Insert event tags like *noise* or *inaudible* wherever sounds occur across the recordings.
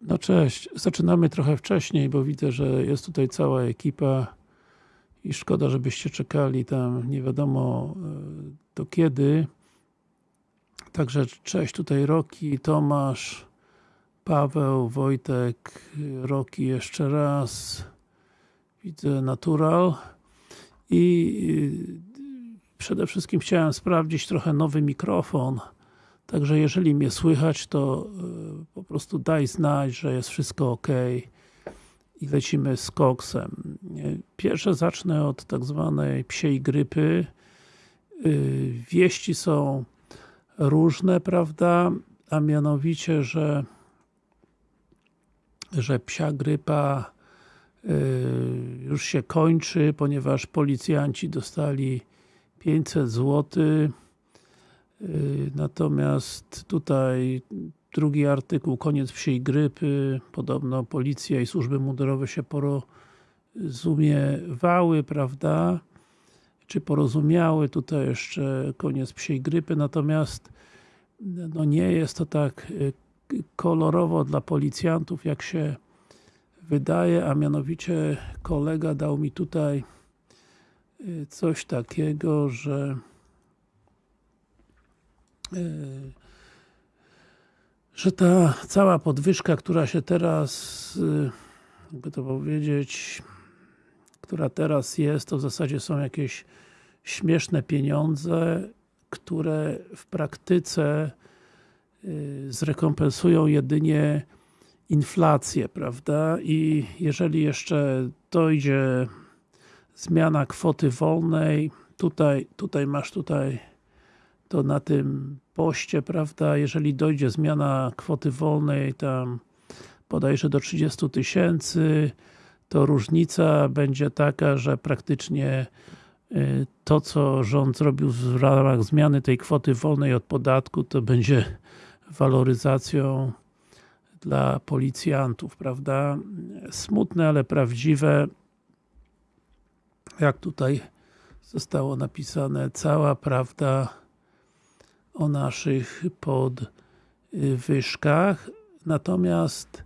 No cześć, zaczynamy trochę wcześniej, bo widzę, że jest tutaj cała ekipa i szkoda, żebyście czekali tam nie wiadomo e, do kiedy. Także cześć, tutaj Roki, Tomasz, Paweł, Wojtek, Roki jeszcze raz. Widzę Natural. I e, przede wszystkim chciałem sprawdzić trochę nowy mikrofon. Także jeżeli mnie słychać, to e, po prostu daj znać, że jest wszystko ok i lecimy z koksem. Pierwsze zacznę od tak zwanej psiej grypy. E, wieści są różne, prawda? A mianowicie, że że psia grypa e, już się kończy, ponieważ policjanci dostali 500 złotych natomiast tutaj drugi artykuł, koniec wsiej grypy, podobno policja i służby mundurowe się porozumiewały, prawda? Czy porozumiały, tutaj jeszcze koniec psiej grypy, natomiast no nie jest to tak y, kolorowo dla policjantów, jak się wydaje, a mianowicie kolega dał mi tutaj y, coś takiego, że że ta cała podwyżka, która się teraz, yy, jakby to powiedzieć, która teraz jest, to w zasadzie są jakieś śmieszne pieniądze, które w praktyce yy, zrekompensują jedynie inflację, prawda? I jeżeli jeszcze dojdzie zmiana kwoty wolnej, tutaj, tutaj masz tutaj to na tym poście, prawda, jeżeli dojdzie zmiana kwoty wolnej tam bodajże do 30 tysięcy, to różnica będzie taka, że praktycznie y, to, co rząd zrobił w ramach zmiany tej kwoty wolnej od podatku, to będzie waloryzacją dla policjantów, prawda? Smutne, ale prawdziwe. Jak tutaj zostało napisane, cała prawda o naszych podwyżkach. Natomiast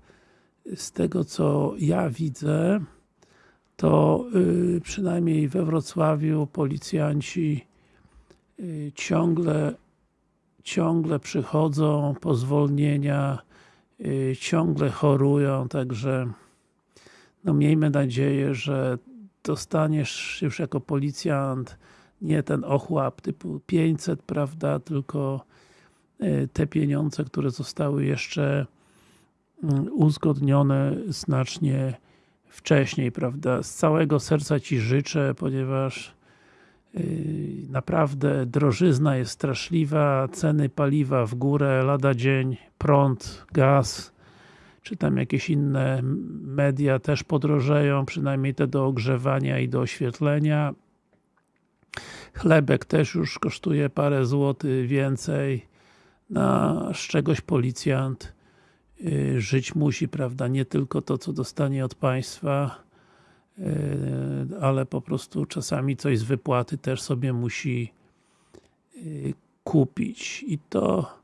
z tego co ja widzę, to y, przynajmniej we Wrocławiu policjanci y, ciągle ciągle przychodzą po zwolnienia, y, ciągle chorują, także no miejmy nadzieję, że dostaniesz już jako policjant nie ten ochłap typu 500, prawda, tylko e, te pieniądze, które zostały jeszcze mm, uzgodnione znacznie wcześniej, prawda. Z całego serca Ci życzę, ponieważ e, naprawdę drożyzna jest straszliwa, ceny paliwa w górę, lada dzień, prąd, gaz, czy tam jakieś inne media też podrożeją, przynajmniej te do ogrzewania i do oświetlenia. Chlebek też już kosztuje parę złotych więcej. Na z czegoś policjant y, żyć musi, prawda? Nie tylko to, co dostanie od państwa, y, ale po prostu czasami coś z wypłaty też sobie musi y, kupić. I to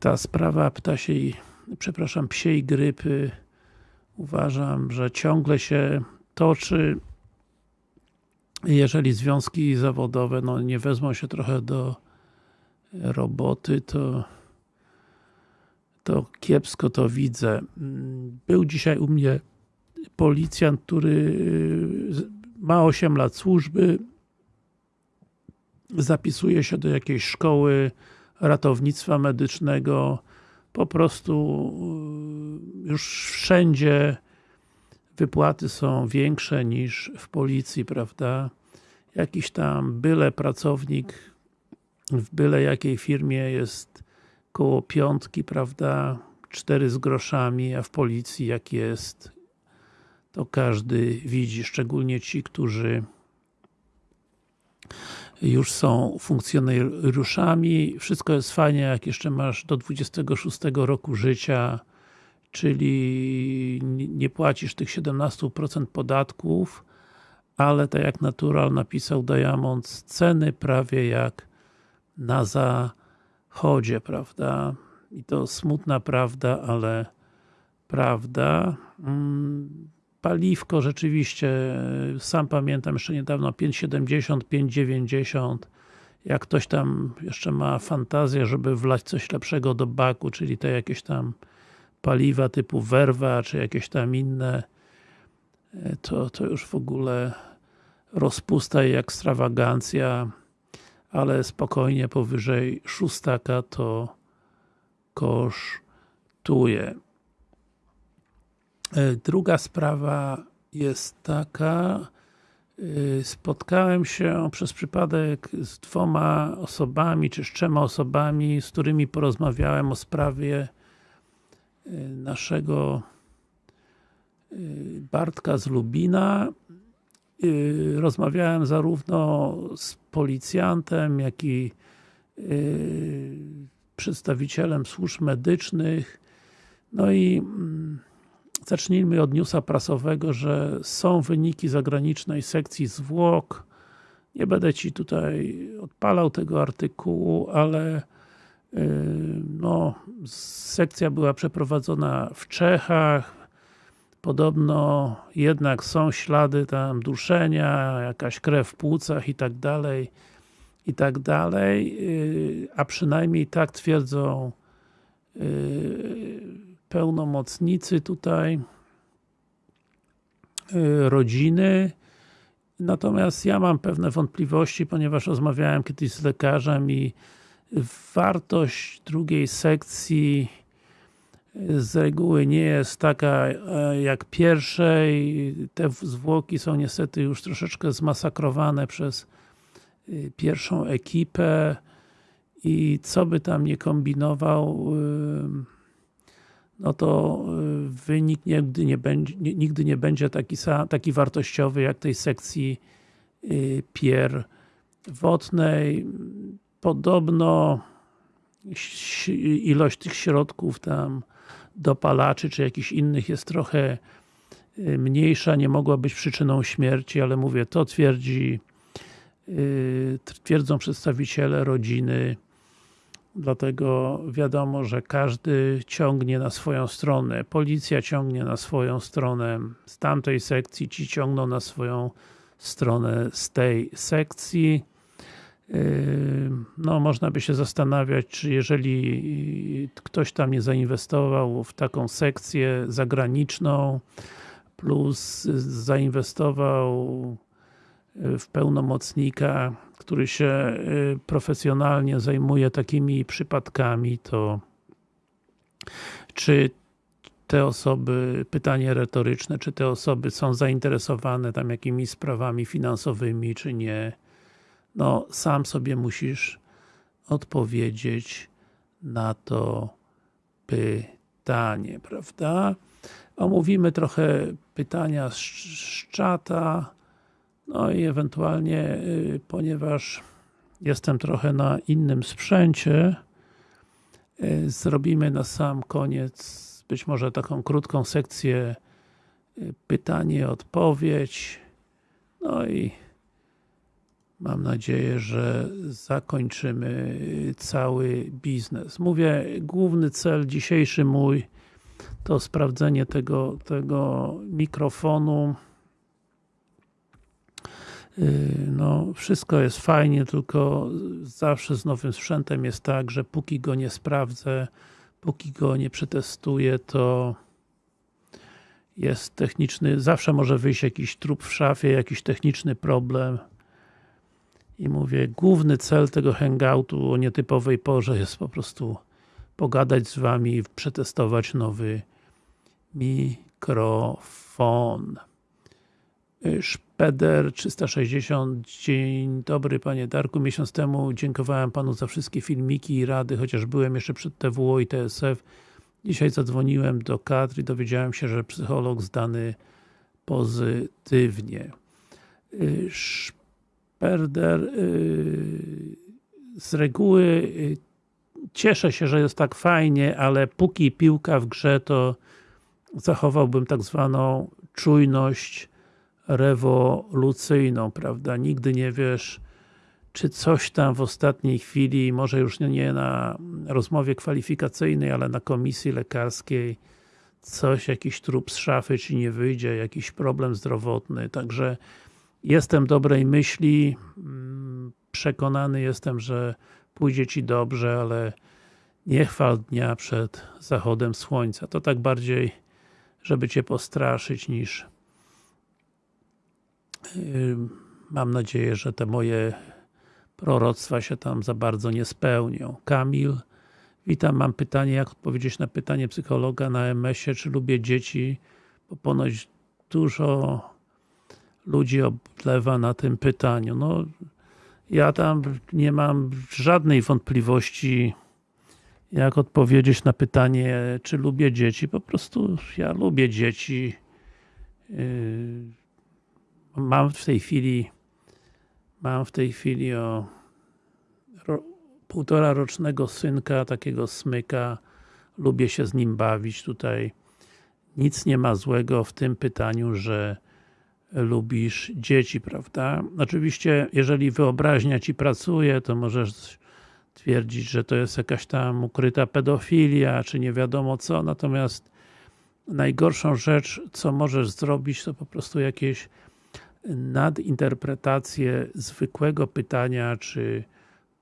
ta sprawa ptasiej, przepraszam, psiej grypy uważam, że ciągle się toczy jeżeli związki zawodowe no, nie wezmą się trochę do roboty, to to kiepsko to widzę. Był dzisiaj u mnie policjant, który y, ma 8 lat służby, zapisuje się do jakiejś szkoły ratownictwa medycznego, po prostu y, już wszędzie wypłaty są większe niż w policji, prawda? Jakiś tam byle pracownik w byle jakiej firmie jest koło piątki, prawda? Cztery z groszami, a w policji jak jest to każdy widzi, szczególnie ci, którzy już są funkcjonariuszami. Wszystko jest fajnie, jak jeszcze masz do 26 roku życia czyli nie płacisz tych 17% podatków, ale tak jak Natural napisał Diamond, ceny prawie jak na zachodzie, prawda? i to smutna prawda, ale prawda. Mm, paliwko rzeczywiście, sam pamiętam jeszcze niedawno 5,70, 5,90 jak ktoś tam jeszcze ma fantazję, żeby wlać coś lepszego do baku, czyli te jakieś tam paliwa typu werwa, czy jakieś tam inne e, to, to już w ogóle rozpusta i ekstrawagancja ale spokojnie powyżej szóstaka to kosztuje. E, druga sprawa jest taka, e, spotkałem się przez przypadek z dwoma osobami, czy z trzema osobami, z którymi porozmawiałem o sprawie naszego Bartka z Lubina rozmawiałem zarówno z policjantem, jak i przedstawicielem służb medycznych. No i mm, zacznijmy od newsa prasowego, że są wyniki zagranicznej sekcji zwłok. Nie będę Ci tutaj odpalał tego artykułu, ale no, sekcja była przeprowadzona w Czechach, podobno jednak są ślady tam duszenia, jakaś krew w płucach i tak dalej i tak dalej, y, a przynajmniej tak twierdzą y, pełnomocnicy tutaj rodziny. Natomiast ja mam pewne wątpliwości, ponieważ rozmawiałem kiedyś z lekarzem i wartość drugiej sekcji z reguły nie jest taka e, jak pierwszej. Te zwłoki są niestety już troszeczkę zmasakrowane przez y, pierwszą ekipę i co by tam nie kombinował no to wynik nigdy nie będzie, nigdy nie będzie taki, taki wartościowy jak tej sekcji pierwotnej. Podobno ilość tych środków tam dopalaczy, czy jakichś innych jest trochę y, mniejsza, nie mogła być przyczyną śmierci, ale mówię, to twierdzi y, twierdzą przedstawiciele rodziny. Dlatego wiadomo, że każdy ciągnie na swoją stronę, policja ciągnie na swoją stronę. Z tamtej sekcji, ci ciągną na swoją stronę. Z tej sekcji no można by się zastanawiać, czy jeżeli ktoś tam nie zainwestował w taką sekcję zagraniczną, plus zainwestował w pełnomocnika, który się y, profesjonalnie zajmuje takimi przypadkami, to czy te osoby, pytanie retoryczne, czy te osoby są zainteresowane tam jakimiś sprawami finansowymi, czy nie, no sam sobie musisz odpowiedzieć na to pytanie, prawda? Omówimy trochę pytania z, z czata, no i ewentualnie, y, ponieważ jestem trochę na innym sprzęcie, y, zrobimy na sam koniec być może taką krótką sekcję y, pytanie, odpowiedź, no i Mam nadzieję, że zakończymy cały biznes. Mówię, główny cel dzisiejszy mój to sprawdzenie tego, tego mikrofonu. Y, no, wszystko jest fajnie, tylko zawsze z nowym sprzętem jest tak, że póki go nie sprawdzę, póki go nie przetestuję, to jest techniczny, zawsze może wyjść jakiś trup w szafie, jakiś techniczny problem i mówię, główny cel tego hangoutu o nietypowej porze jest po prostu pogadać z Wami i przetestować nowy mikrofon. Szpeder 360 Dzień dobry Panie Darku, miesiąc temu dziękowałem Panu za wszystkie filmiki i rady, chociaż byłem jeszcze przed TWO i TSF. Dzisiaj zadzwoniłem do kadr i dowiedziałem się, że psycholog zdany pozytywnie. Perder y, z reguły y, cieszę się, że jest tak fajnie, ale póki piłka w grze, to zachowałbym tak zwaną czujność rewolucyjną, prawda? Nigdy nie wiesz, czy coś tam w ostatniej chwili, może już nie na rozmowie kwalifikacyjnej, ale na komisji lekarskiej, coś, jakiś trup z szafy, czy nie wyjdzie, jakiś problem zdrowotny, także jestem dobrej myśli, mm, przekonany jestem, że pójdzie Ci dobrze, ale nie chwal dnia przed zachodem słońca. To tak bardziej, żeby Cię postraszyć niż yy, mam nadzieję, że te moje proroctwa się tam za bardzo nie spełnią. Kamil, witam, mam pytanie, jak odpowiedzieć na pytanie psychologa na MS-ie, czy lubię dzieci, bo ponoć dużo ludzi oblewa na tym pytaniu. No, ja tam nie mam żadnej wątpliwości, jak odpowiedzieć na pytanie, czy lubię dzieci. Po prostu ja lubię dzieci. Yy, mam w tej chwili mam w tej chwili o ro, półtora rocznego synka, takiego smyka. Lubię się z nim bawić tutaj. Nic nie ma złego w tym pytaniu, że lubisz dzieci, prawda? Oczywiście, jeżeli wyobraźnia Ci pracuje, to możesz twierdzić, że to jest jakaś tam ukryta pedofilia, czy nie wiadomo co, natomiast najgorszą rzecz, co możesz zrobić, to po prostu jakieś nadinterpretację zwykłego pytania, czy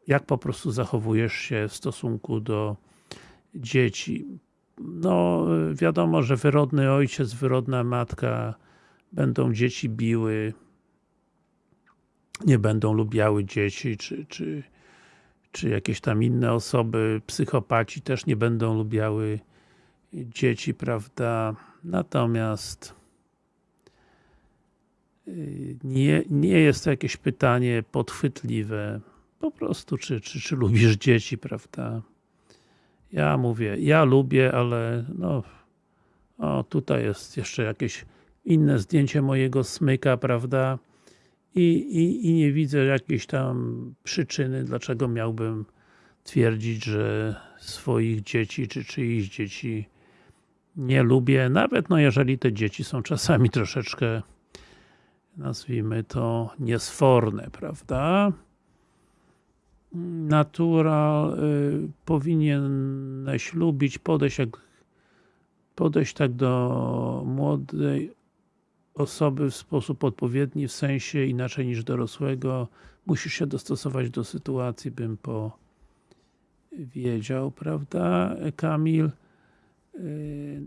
jak po prostu zachowujesz się w stosunku do dzieci. No, wiadomo, że wyrodny ojciec, wyrodna matka będą dzieci biły, nie będą lubiały dzieci, czy, czy, czy jakieś tam inne osoby, psychopaci też nie będą lubiały dzieci, prawda? Natomiast y, nie, nie jest to jakieś pytanie podchwytliwe, po prostu, czy, czy, czy lubisz dzieci, prawda? Ja mówię, ja lubię, ale no, o, tutaj jest jeszcze jakieś inne zdjęcie mojego smyka, prawda? I, i, I nie widzę jakiejś tam przyczyny, dlaczego miałbym twierdzić, że swoich dzieci, czy czyichś dzieci nie lubię, nawet no jeżeli te dzieci są czasami troszeczkę nazwijmy to niesforne, prawda? Natural y, powinieneś lubić, podejść jak podejść tak do młodej osoby w sposób odpowiedni, w sensie inaczej niż dorosłego. Musisz się dostosować do sytuacji, bym powiedział, prawda, Kamil? Yy,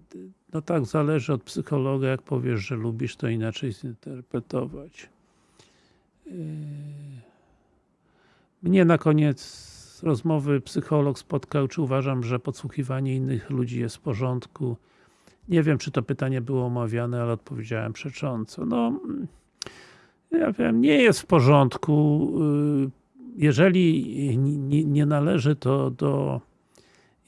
no tak, zależy od psychologa, jak powiesz, że lubisz, to inaczej zinterpretować. Yy, mnie na koniec rozmowy psycholog spotkał, czy uważam, że podsłuchiwanie innych ludzi jest w porządku. Nie wiem, czy to pytanie było omawiane, ale odpowiedziałem przecząco. No, ja wiem, nie jest w porządku. Y, jeżeli nie należy to do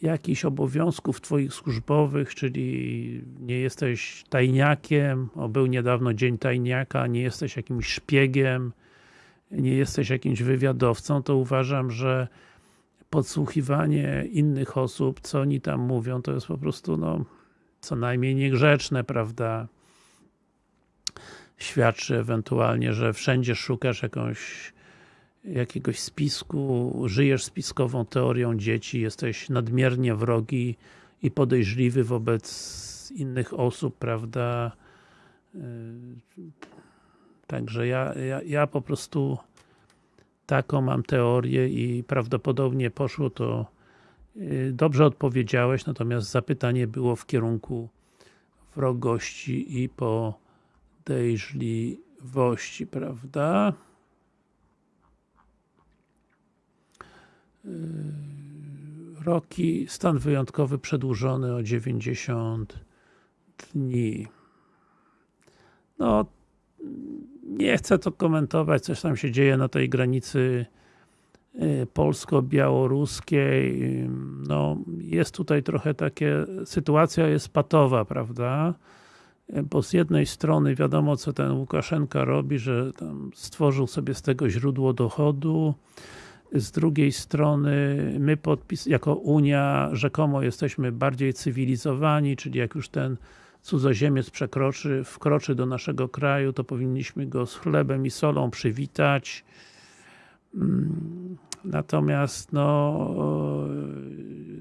jakichś obowiązków Twoich służbowych, czyli nie jesteś tajniakiem, o był niedawno dzień tajniaka, nie jesteś jakimś szpiegiem, nie jesteś jakimś wywiadowcą, to uważam, że podsłuchiwanie innych osób, co oni tam mówią, to jest po prostu no, co najmniej niegrzeczne, prawda? Świadczy ewentualnie, że wszędzie szukasz jakąś jakiegoś spisku, żyjesz spiskową teorią dzieci, jesteś nadmiernie wrogi i podejrzliwy wobec innych osób, prawda? Yy, także ja, ja, ja po prostu taką mam teorię i prawdopodobnie poszło to dobrze odpowiedziałeś, natomiast zapytanie było w kierunku wrogości i podejrzliwości, prawda? Y, Roki, stan wyjątkowy przedłużony o 90 dni. No, nie chcę to komentować, coś tam się dzieje na tej granicy Y, polsko-białoruskiej, no jest tutaj trochę takie, sytuacja jest patowa, prawda? Y, bo z jednej strony wiadomo co ten Łukaszenka robi, że stworzył sobie z tego źródło dochodu, z drugiej strony my podpis, jako Unia rzekomo jesteśmy bardziej cywilizowani, czyli jak już ten cudzoziemiec przekroczy, wkroczy do naszego kraju, to powinniśmy go z chlebem i solą przywitać, natomiast no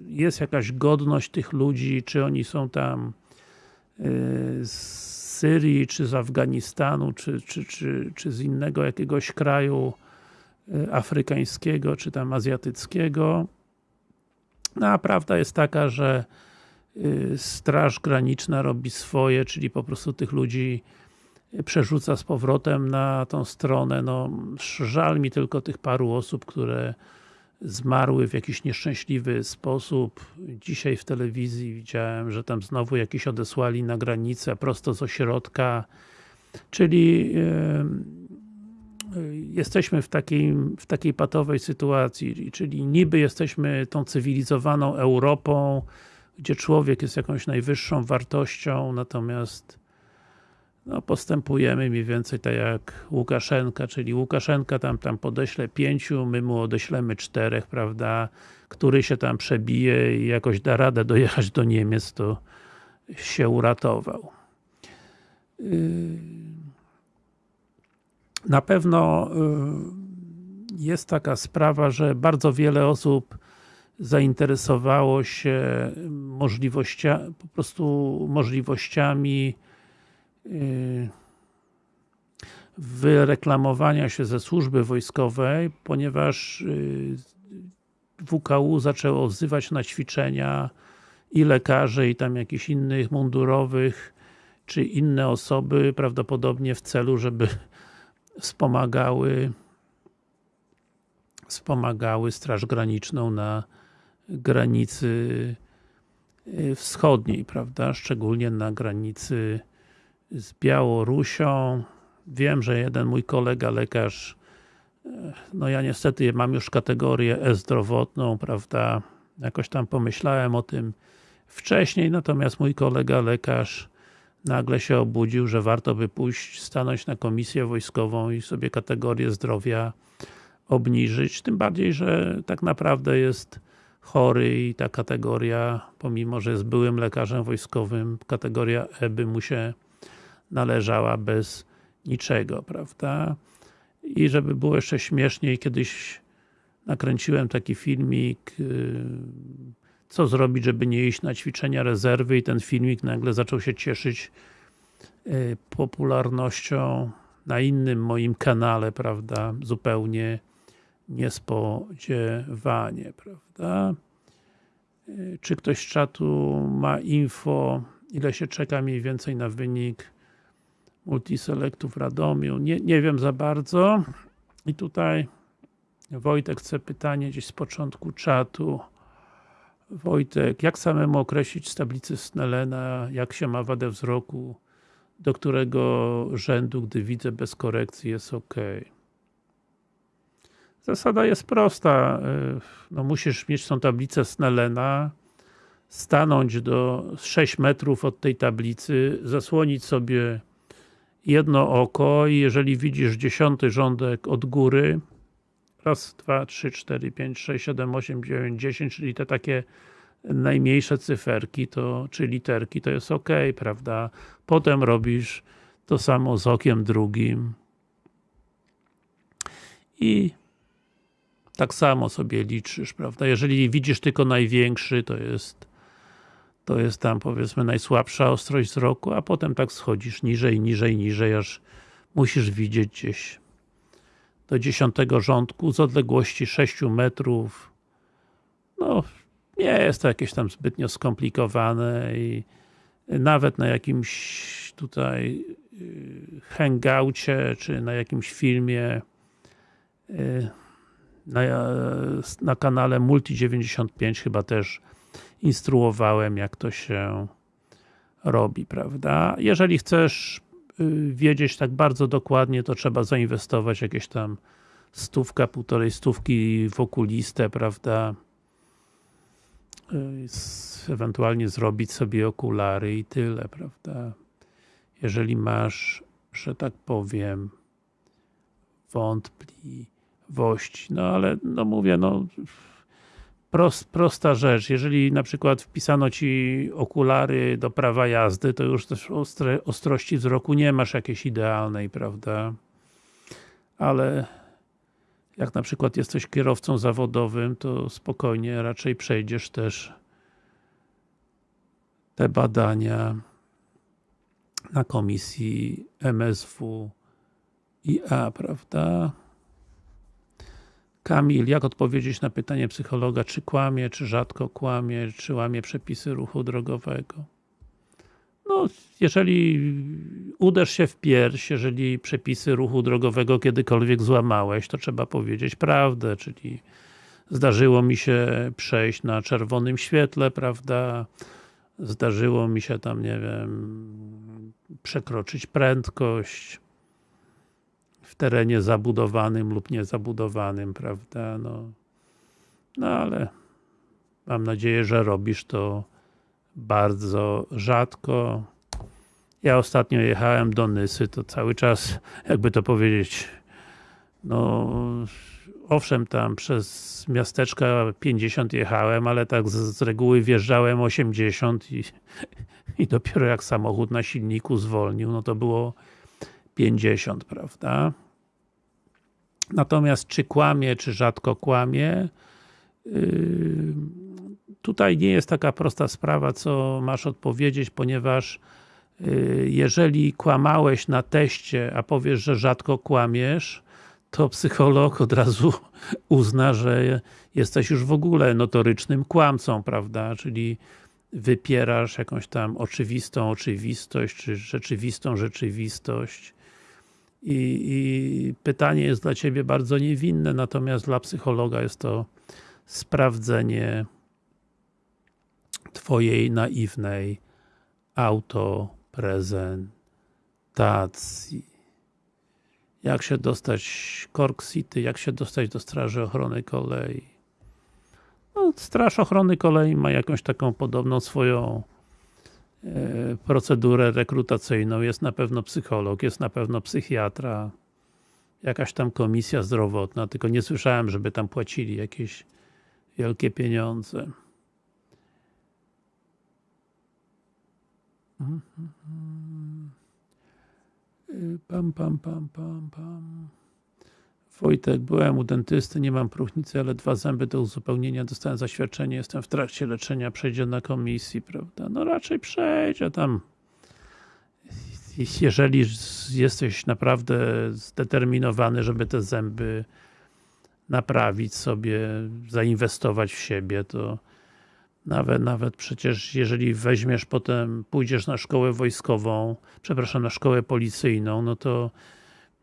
jest jakaś godność tych ludzi, czy oni są tam z Syrii, czy z Afganistanu, czy, czy, czy, czy z innego jakiegoś kraju afrykańskiego, czy tam azjatyckiego. No a prawda jest taka, że Straż Graniczna robi swoje, czyli po prostu tych ludzi przerzuca z powrotem na tą stronę. No, żal mi tylko tych paru osób, które zmarły w jakiś nieszczęśliwy sposób. Dzisiaj w telewizji widziałem, że tam znowu jakiś odesłali na granicę prosto z ośrodka, czyli jesteśmy w takiej, w takiej patowej sytuacji, czyli niby jesteśmy tą cywilizowaną Europą, gdzie człowiek jest jakąś najwyższą wartością, natomiast no, postępujemy mniej więcej tak jak Łukaszenka, czyli Łukaszenka tam, tam podeśle pięciu, my mu odeślemy czterech, prawda, który się tam przebije i jakoś da radę dojechać do Niemiec, to się uratował. Yy na pewno y, jest taka sprawa, że bardzo wiele osób zainteresowało się możliwościami, po prostu możliwościami wyreklamowania się ze służby wojskowej, ponieważ y, WKU zaczęło wzywać na ćwiczenia i lekarzy, i tam jakichś innych mundurowych, czy inne osoby, prawdopodobnie w celu, żeby wspomagały wspomagały Straż Graniczną na granicy y, wschodniej, prawda? Szczególnie na granicy z Białorusią. Wiem, że jeden mój kolega lekarz y, no ja niestety mam już kategorię e-zdrowotną, prawda? Jakoś tam pomyślałem o tym wcześniej, natomiast mój kolega lekarz nagle się obudził, że warto by pójść, stanąć na komisję wojskową i sobie kategorię zdrowia obniżyć, tym bardziej, że tak naprawdę jest chory i ta kategoria, pomimo, że jest byłym lekarzem wojskowym, kategoria E by mu się należała bez niczego, prawda? I żeby było jeszcze śmieszniej, kiedyś nakręciłem taki filmik y, co zrobić, żeby nie iść na ćwiczenia rezerwy i ten filmik nagle zaczął się cieszyć e, popularnością na innym moim kanale, prawda, zupełnie niespodziewanie, prawda. E, czy ktoś z czatu ma info, ile się czeka mniej więcej na wynik multiselectu w Radomiu? Nie, nie wiem za bardzo. I tutaj Wojtek chce pytanie gdzieś z początku czatu. Wojtek, jak samemu określić z tablicy Snellena, jak się ma wadę wzroku, do którego rzędu, gdy widzę bez korekcji jest ok? Zasada jest prosta, no musisz mieć tą tablicę Snellena, stanąć do 6 metrów od tej tablicy, zasłonić sobie jedno oko i jeżeli widzisz dziesiąty rządek od góry, raz, dwa, trzy, cztery, pięć, sześć, siedem, osiem, dziewięć, dziesięć, czyli te takie najmniejsze cyferki, to, czy literki, to jest ok, prawda? Potem robisz to samo z okiem drugim i tak samo sobie liczysz, prawda? Jeżeli widzisz tylko największy, to jest to jest tam powiedzmy najsłabsza ostrość wzroku, a potem tak schodzisz niżej, niżej, niżej, aż musisz widzieć gdzieś do dziesiątego rządku z odległości 6 metrów. No, nie jest to jakieś tam zbytnio skomplikowane i nawet na jakimś tutaj y, hangoucie, czy na jakimś filmie y, na, na kanale Multi95 chyba też instruowałem, jak to się robi, prawda? Jeżeli chcesz Y, wiedzieć tak bardzo dokładnie, to trzeba zainwestować jakieś tam stówka, półtorej stówki w okulistę, prawda? Y, ewentualnie zrobić sobie okulary i tyle, prawda? Jeżeli masz, że tak powiem, wątpliwości. No ale, no mówię, no prost, prosta rzecz, jeżeli na przykład wpisano Ci okulary do prawa jazdy, to już też ostre, ostrości wzroku nie masz jakiejś idealnej, prawda? Ale jak na przykład jesteś kierowcą zawodowym, to spokojnie raczej przejdziesz też te badania na komisji MSW IA, prawda? Kamil, jak odpowiedzieć na pytanie psychologa, czy kłamie, czy rzadko kłamie, czy łamie przepisy ruchu drogowego? No, jeżeli uderz się w pierś, jeżeli przepisy ruchu drogowego kiedykolwiek złamałeś, to trzeba powiedzieć prawdę, czyli zdarzyło mi się przejść na czerwonym świetle, prawda? Zdarzyło mi się tam, nie wiem, przekroczyć prędkość terenie zabudowanym lub niezabudowanym, prawda? No, no ale mam nadzieję, że robisz to bardzo rzadko. Ja ostatnio jechałem do Nysy, to cały czas, jakby to powiedzieć, no owszem, tam przez miasteczka 50 jechałem, ale tak z, z reguły wjeżdżałem 80 i, i dopiero jak samochód na silniku zwolnił, no to było 50, prawda? Natomiast czy kłamie, czy rzadko kłamie, yy, tutaj nie jest taka prosta sprawa, co masz odpowiedzieć, ponieważ yy, jeżeli kłamałeś na teście, a powiesz, że rzadko kłamiesz, to psycholog od razu *laughs* uzna, że jesteś już w ogóle notorycznym kłamcą, prawda? Czyli wypierasz jakąś tam oczywistą oczywistość, czy rzeczywistą rzeczywistość. I, I, pytanie jest dla Ciebie bardzo niewinne, natomiast dla psychologa jest to sprawdzenie Twojej naiwnej autoprezentacji. Jak się dostać Cork City, jak się dostać do Straży Ochrony Kolei. No, Straż Ochrony Kolei ma jakąś taką podobną swoją procedurę rekrutacyjną. Jest na pewno psycholog, jest na pewno psychiatra, jakaś tam komisja zdrowotna, tylko nie słyszałem, żeby tam płacili jakieś wielkie pieniądze. Pam, pam, pam, pam, pam. Wojtek, byłem u dentysty, nie mam próchnicy, ale dwa zęby do uzupełnienia, dostałem zaświadczenie, jestem w trakcie leczenia, przejdzie na komisji, prawda? No raczej przejdzie tam. Jeżeli jesteś naprawdę zdeterminowany, żeby te zęby naprawić sobie, zainwestować w siebie, to nawet, nawet przecież jeżeli weźmiesz potem, pójdziesz na szkołę wojskową, przepraszam, na szkołę policyjną, no to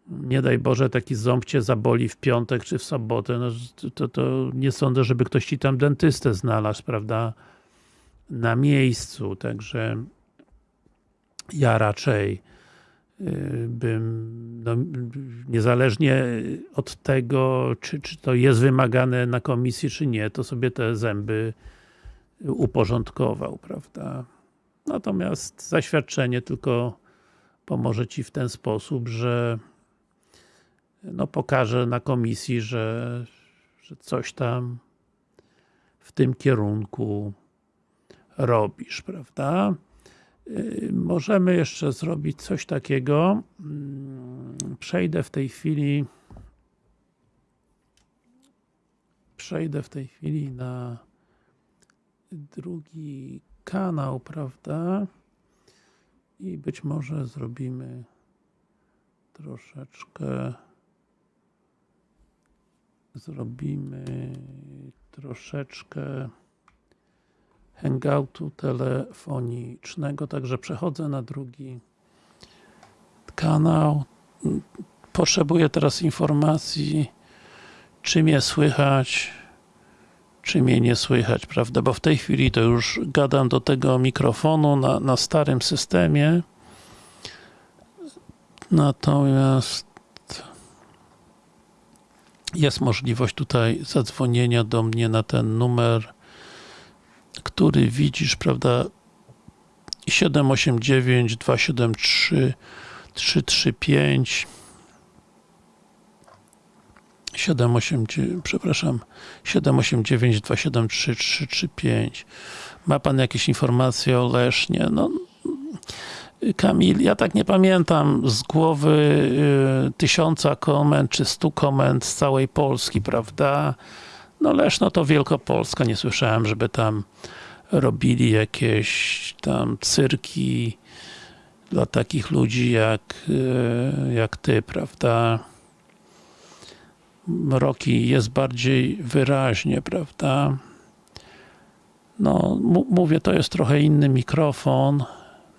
nie daj Boże, taki ząb cię zaboli w piątek czy w sobotę, no to, to nie sądzę, żeby ktoś ci tam dentystę znalazł, prawda, na miejscu, także ja raczej y, bym, no, niezależnie od tego, czy, czy to jest wymagane na komisji, czy nie, to sobie te zęby uporządkował, prawda. Natomiast zaświadczenie tylko pomoże Ci w ten sposób, że no pokaże na komisji, że, że coś tam w tym kierunku robisz, prawda? Y, możemy jeszcze zrobić coś takiego. Mm, przejdę w tej chwili przejdę w tej chwili na drugi kanał, prawda? I być może zrobimy troszeczkę zrobimy troszeczkę hangoutu telefonicznego, także przechodzę na drugi kanał. Potrzebuję teraz informacji, czy mnie słychać, czy mnie nie słychać, prawda? Bo w tej chwili to już gadam do tego mikrofonu na, na starym systemie. Natomiast jest możliwość tutaj zadzwonienia do mnie na ten numer, który widzisz, prawda? 789 273 335 789, przepraszam, 789 273 335 ma Pan jakieś informacje o Lesznie? No, Kamil, ja tak nie pamiętam z głowy y, tysiąca komend czy stu komend z całej Polski, prawda? No Leszno to Wielkopolska, nie słyszałem, żeby tam robili jakieś tam cyrki dla takich ludzi jak, y, jak ty, prawda? Roki jest bardziej wyraźnie, prawda? No, mówię, to jest trochę inny mikrofon,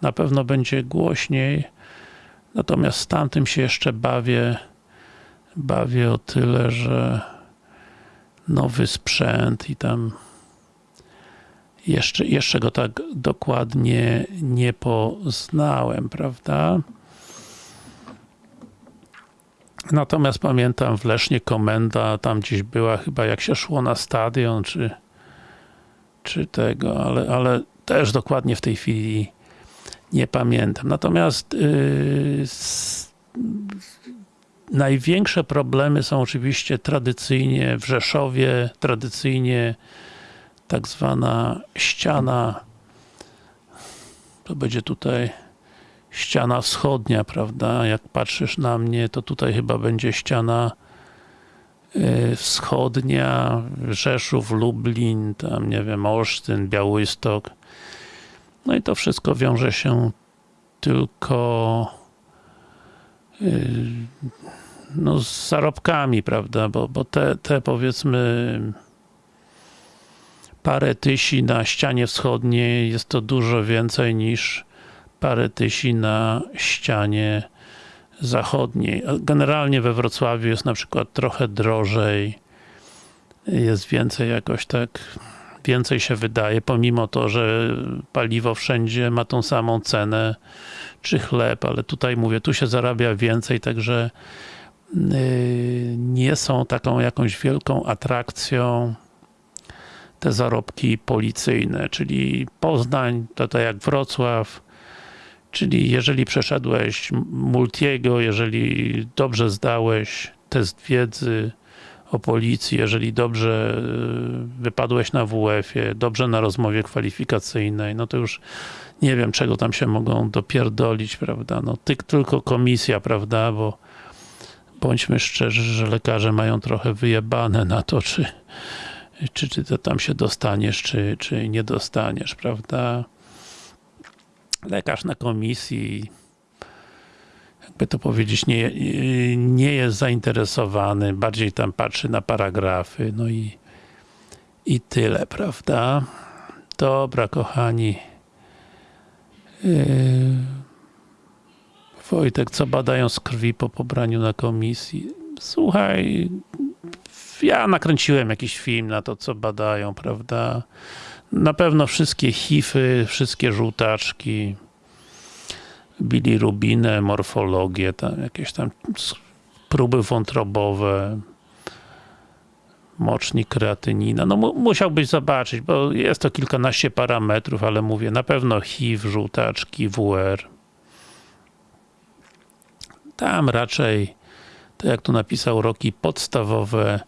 na pewno będzie głośniej, natomiast z tamtym się jeszcze bawię, bawię o tyle, że nowy sprzęt i tam jeszcze, jeszcze go tak dokładnie nie poznałem, prawda? Natomiast pamiętam w Lesznie komenda, tam gdzieś była chyba jak się szło na stadion, czy, czy tego, ale, ale też dokładnie w tej chwili nie pamiętam. Natomiast yy, największe problemy są oczywiście tradycyjnie w Rzeszowie, tradycyjnie tak zwana ściana to będzie tutaj ściana wschodnia, prawda? Jak patrzysz na mnie, to tutaj chyba będzie ściana yy, wschodnia, Rzeszów, Lublin, tam nie wiem, Olsztyn, Białystok. No i to wszystko wiąże się tylko yy, no, z zarobkami, prawda? Bo, bo te, te powiedzmy parę tysi na ścianie wschodniej jest to dużo więcej niż parę tysi na ścianie zachodniej. Generalnie we Wrocławiu jest na przykład trochę drożej, jest więcej jakoś tak, więcej się wydaje, pomimo to, że paliwo wszędzie ma tą samą cenę, czy chleb, ale tutaj mówię, tu się zarabia więcej, także yy, nie są taką jakąś wielką atrakcją te zarobki policyjne, czyli Poznań, to tak jak Wrocław, czyli jeżeli przeszedłeś Multiego, jeżeli dobrze zdałeś test wiedzy o policji, jeżeli dobrze y, wypadłeś na WF-ie, dobrze na rozmowie kwalifikacyjnej, no to już nie wiem, czego tam się mogą dopierdolić, prawda, no ty, tylko komisja, prawda, bo bądźmy szczerzy, że lekarze mają trochę wyjebane na to, czy czy, czy to tam się dostaniesz, czy, czy nie dostaniesz, prawda? Lekarz na komisji jakby to powiedzieć, nie, nie jest zainteresowany, bardziej tam patrzy na paragrafy, no i i tyle, prawda? Dobra, kochani. Yy, Wojtek, co badają z krwi po pobraniu na komisji? Słuchaj, ja nakręciłem jakiś film na to, co badają, prawda? Na pewno wszystkie hify, wszystkie żółtaczki, bilirubinę, morfologię, tam jakieś tam próby wątrobowe, mocznik, kreatynina. No musiałbyś zobaczyć, bo jest to kilkanaście parametrów, ale mówię, na pewno HIV, żółtaczki, WR. Tam raczej, to jak tu napisał Roki, podstawowe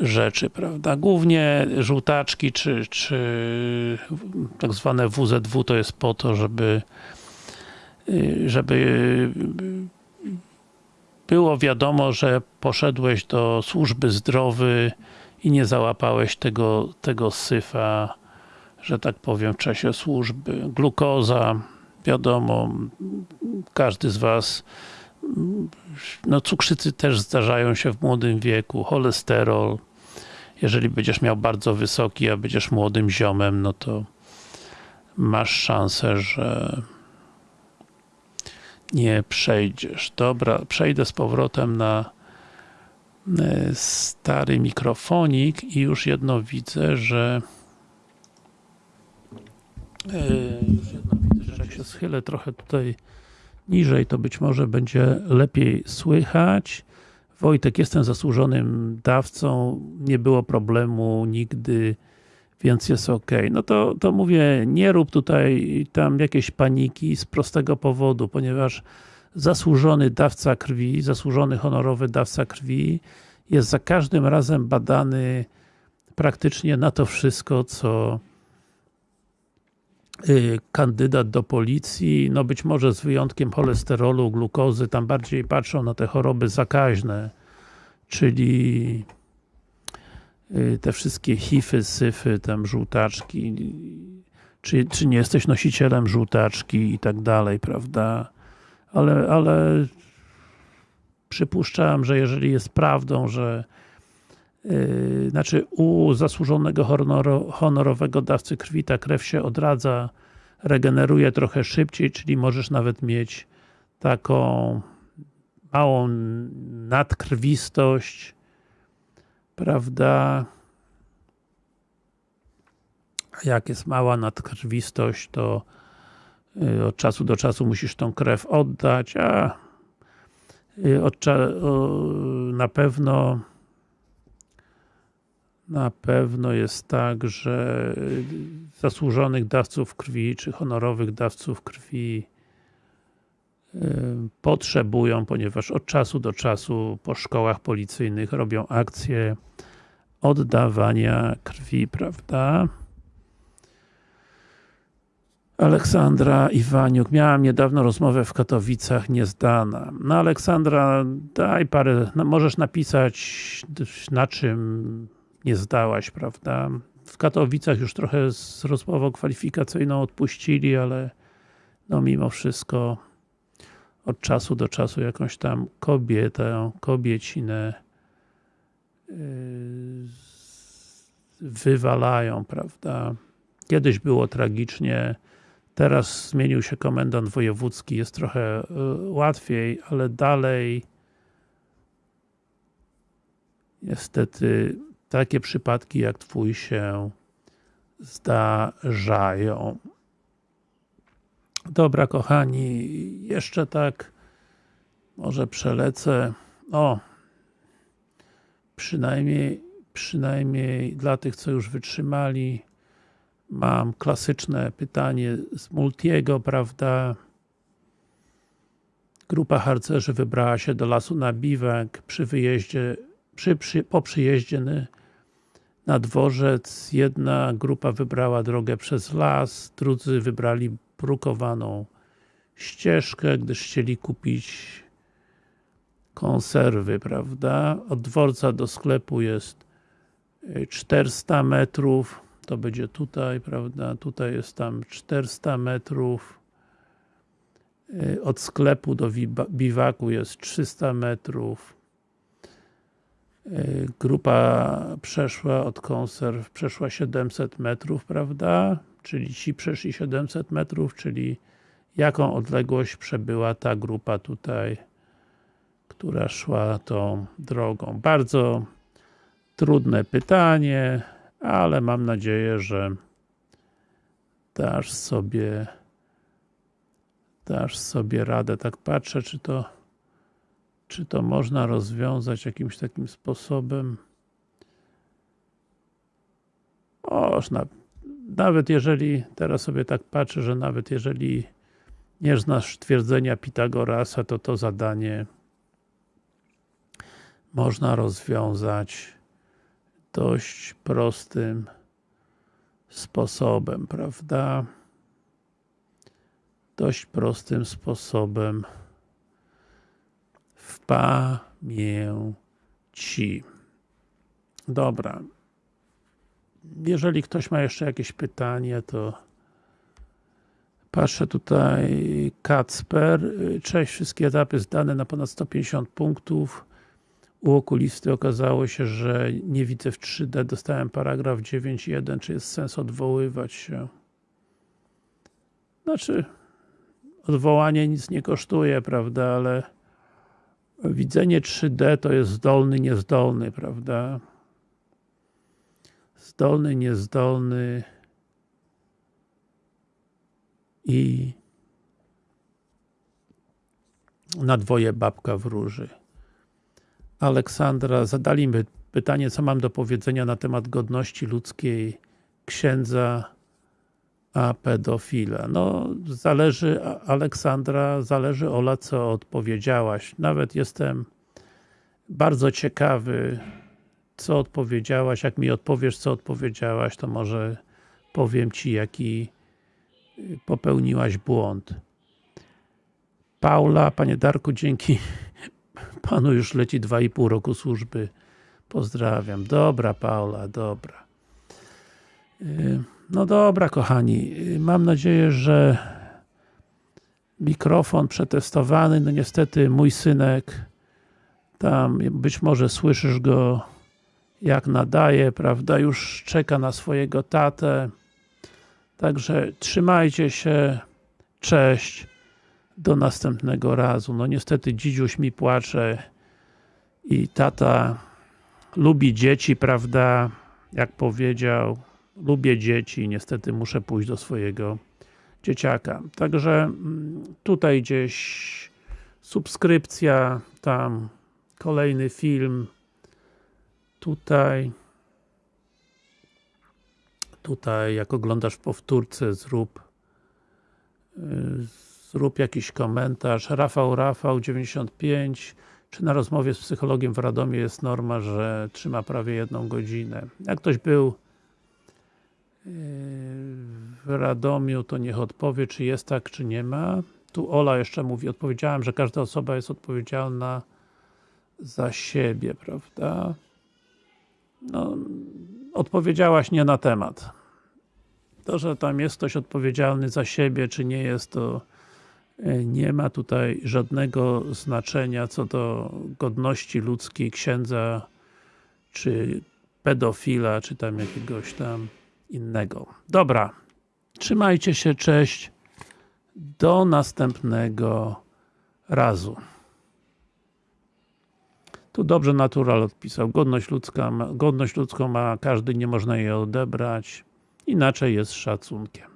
rzeczy, prawda? Głównie żółtaczki, czy, czy tak zwane WZW to jest po to, żeby żeby było wiadomo, że poszedłeś do służby zdrowy i nie załapałeś tego, tego syfa, że tak powiem, w czasie służby. Glukoza, wiadomo, każdy z was no cukrzycy też zdarzają się w młodym wieku, cholesterol, jeżeli będziesz miał bardzo wysoki, a będziesz młodym ziomem, no to masz szansę, że nie przejdziesz. Dobra, przejdę z powrotem na e, stary mikrofonik i już jedno widzę, że e, już jedno widzę, że jak się schylę trochę tutaj niżej, to być może będzie lepiej słychać. Wojtek, jestem zasłużonym dawcą, nie było problemu nigdy, więc jest ok. No to, to mówię, nie rób tutaj tam jakiejś paniki z prostego powodu, ponieważ zasłużony dawca krwi, zasłużony honorowy dawca krwi jest za każdym razem badany praktycznie na to wszystko, co y, kandydat do policji, no być może z wyjątkiem cholesterolu, glukozy, tam bardziej patrzą na te choroby zakaźne, czyli te wszystkie hify, syfy, tam żółtaczki, czy, czy nie jesteś nosicielem żółtaczki i tak dalej, prawda? Ale, ale przypuszczam, że jeżeli jest prawdą, że yy, znaczy u zasłużonego honoro, honorowego dawcy krwi ta krew się odradza, regeneruje trochę szybciej, czyli możesz nawet mieć taką małą nadkrwistość, prawda? jak jest mała nadkrwistość, to y, od czasu do czasu musisz tą krew oddać, a y, na pewno na pewno jest tak, że zasłużonych dawców krwi, czy honorowych dawców krwi y, potrzebują, ponieważ od czasu do czasu po szkołach policyjnych robią akcje oddawania krwi, prawda? Aleksandra Iwaniuk. Miałam niedawno rozmowę w Katowicach, niezdana. No Aleksandra, daj parę, no możesz napisać na czym nie zdałaś, prawda? W Katowicach już trochę z rozmową kwalifikacyjną odpuścili, ale no mimo wszystko od czasu do czasu jakąś tam kobietę, kobiecinę yy, wywalają, prawda? Kiedyś było tragicznie, Teraz zmienił się komendant wojewódzki, jest trochę y, łatwiej, ale dalej niestety takie przypadki jak Twój się zdarzają. Dobra kochani, jeszcze tak może przelecę. O, przynajmniej, przynajmniej dla tych, co już wytrzymali, mam klasyczne pytanie z Multiego, prawda? Grupa harcerzy wybrała się do lasu na biwak przy wyjeździe, przy, przy, po przyjeździe na dworzec. Jedna grupa wybrała drogę przez las, drudzy wybrali brukowaną ścieżkę, gdyż chcieli kupić konserwy, prawda? Od dworca do sklepu jest 400 metrów. To będzie tutaj, prawda, tutaj jest tam 400 metrów, y, od sklepu do biwaku jest 300 metrów, y, grupa przeszła od konserw, przeszła 700 metrów, prawda, czyli ci przeszli 700 metrów, czyli jaką odległość przebyła ta grupa tutaj, która szła tą drogą. Bardzo trudne pytanie, ale mam nadzieję, że dasz sobie dasz sobie radę. Tak patrzę, czy to czy to można rozwiązać jakimś takim sposobem. Można. Nawet jeżeli, teraz sobie tak patrzę, że nawet jeżeli nie znasz twierdzenia Pitagorasa, to to zadanie można rozwiązać dość prostym sposobem, prawda? Dość prostym sposobem w pamięci. Dobra. Jeżeli ktoś ma jeszcze jakieś pytanie, to patrzę tutaj Kacper. Cześć, wszystkie etapy zdane na ponad 150 punktów u okulisty okazało się, że nie widzę w 3D, dostałem paragraf 9.1, czy jest sens odwoływać się? Znaczy, odwołanie nic nie kosztuje, prawda, ale widzenie 3D to jest zdolny, niezdolny, prawda? Zdolny, niezdolny i na dwoje babka wróży. Aleksandra, zadali mi pytanie, co mam do powiedzenia na temat godności ludzkiej księdza a pedofila. No, zależy, Aleksandra, zależy Ola, co odpowiedziałaś. Nawet jestem bardzo ciekawy, co odpowiedziałaś. Jak mi odpowiesz, co odpowiedziałaś, to może powiem Ci, jaki y, popełniłaś błąd. Paula, Panie Darku, dzięki *laughs* Panu już leci 2,5 roku służby. Pozdrawiam. Dobra Paula, dobra. Y, No dobra kochani, y, mam nadzieję, że mikrofon przetestowany, no niestety mój synek tam, być może słyszysz go jak nadaje, prawda, już czeka na swojego tatę. Także trzymajcie się, cześć. Do następnego razu, no niestety dzidziuś mi płacze i tata lubi dzieci, prawda, jak powiedział. Lubię dzieci, niestety muszę pójść do swojego dzieciaka. Także mm, tutaj gdzieś subskrypcja, tam kolejny film, tutaj tutaj jak oglądasz powtórce zrób y, zrób jakiś komentarz. Rafał Rafał 95 czy na rozmowie z psychologiem w Radomiu jest norma, że trzyma prawie jedną godzinę. Jak ktoś był yy, w Radomiu, to niech odpowie, czy jest tak, czy nie ma. Tu Ola jeszcze mówi, odpowiedziałem, że każda osoba jest odpowiedzialna za siebie, prawda? No, odpowiedziałaś nie na temat. To, że tam jest ktoś odpowiedzialny za siebie, czy nie jest, to e, nie ma tutaj żadnego znaczenia co do godności ludzkiej księdza, czy pedofila, czy tam jakiegoś tam innego. Dobra, trzymajcie się, cześć, do następnego razu. Tu dobrze Natural odpisał. Godność, ludzka godność ludzką ma każdy, nie można jej odebrać. Inaczej jest szacunkiem.